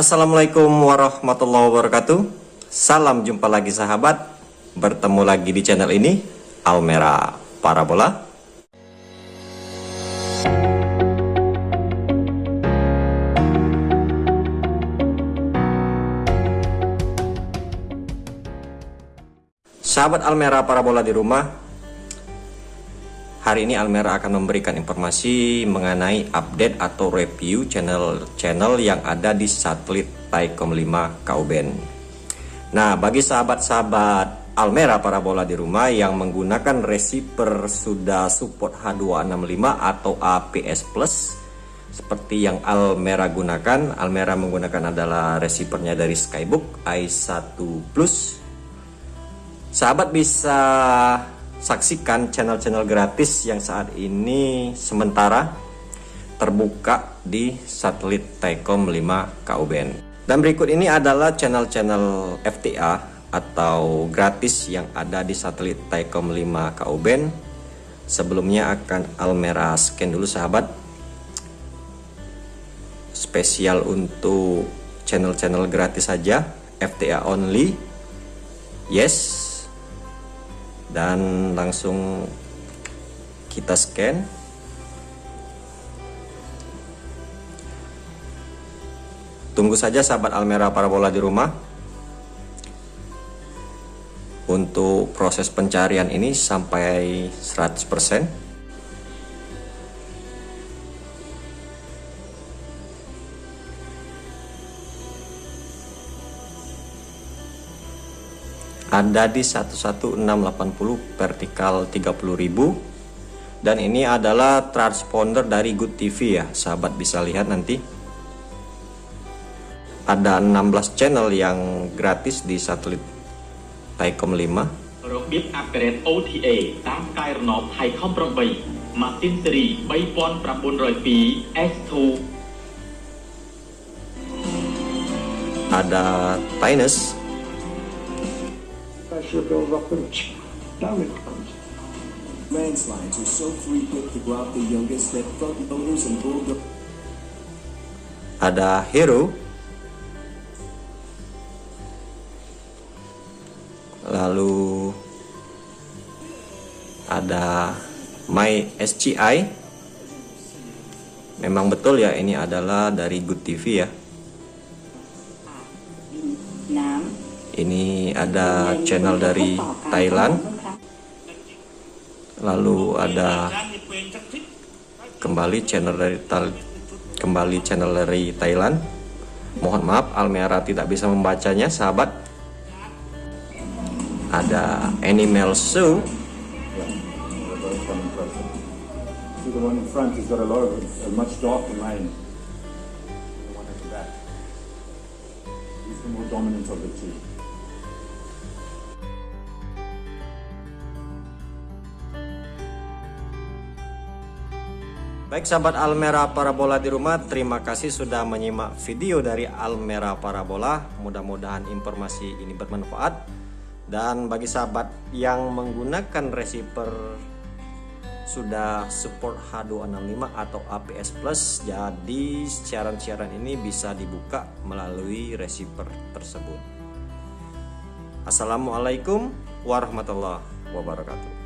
Assalamualaikum warahmatullahi wabarakatuh. Salam jumpa lagi sahabat. Bertemu lagi di channel ini Almera Parabola. Sahabat Almera Parabola di rumah Hari ini Almera akan memberikan informasi mengenai update atau review channel-channel yang ada di satelit Taikom 5 Kauben. Nah, bagi sahabat-sahabat Almera parabola di rumah yang menggunakan receiver sudah support H265 atau APS Plus seperti yang Almera gunakan, Almera menggunakan adalah receivernya dari Skybook i1 Plus. Sahabat bisa saksikan channel-channel gratis yang saat ini sementara terbuka di satelit Telkom 5 KUBN. Dan berikut ini adalah channel-channel FTA atau gratis yang ada di satelit Telkom 5 KUBN. Sebelumnya akan Almera scan dulu sahabat. Spesial untuk channel-channel gratis saja, FTA only. Yes, dan langsung kita scan. Tunggu saja sahabat Almera Parabola di rumah. Untuk proses pencarian ini sampai 100% ada di 11680 vertikal 30.000 dan ini adalah transponder dari Good TV ya sahabat bisa lihat nanti ada 16 channel yang gratis di satelit Taikom 5 របៀបអាប់ក្រេត OTA តាមកាយរណប Thaicom 8 Martin Series 3902 S2 ada Tinus pressure builds up and down it comes. Landslides are so frequent throughout the youngest that front loaders and bulldozers ada Hero. Lalu ada My SCI memang betul ya ini adalah dari Good TV ya ini ada channel dari Thailand lalu ada kembali channel dari kembali channel dari Thailand mohon maaf Almera tidak bisa membacanya sahabat ada Animal Zoo The one in front has got a lot of a much darker line. The one at the back. He's the more dominant of the two. Baik sahabat Almera Parabola di rumah, terima kasih sudah menyimak video dari Almera Parabola. Mudah-mudahan informasi ini bermanfaat. Dan bagi sahabat yang menggunakan receiver sudah support H265 atau APS Plus, jadi siaran-siaran ini bisa dibuka melalui receiver tersebut. Assalamualaikum warahmatullahi wabarakatuh.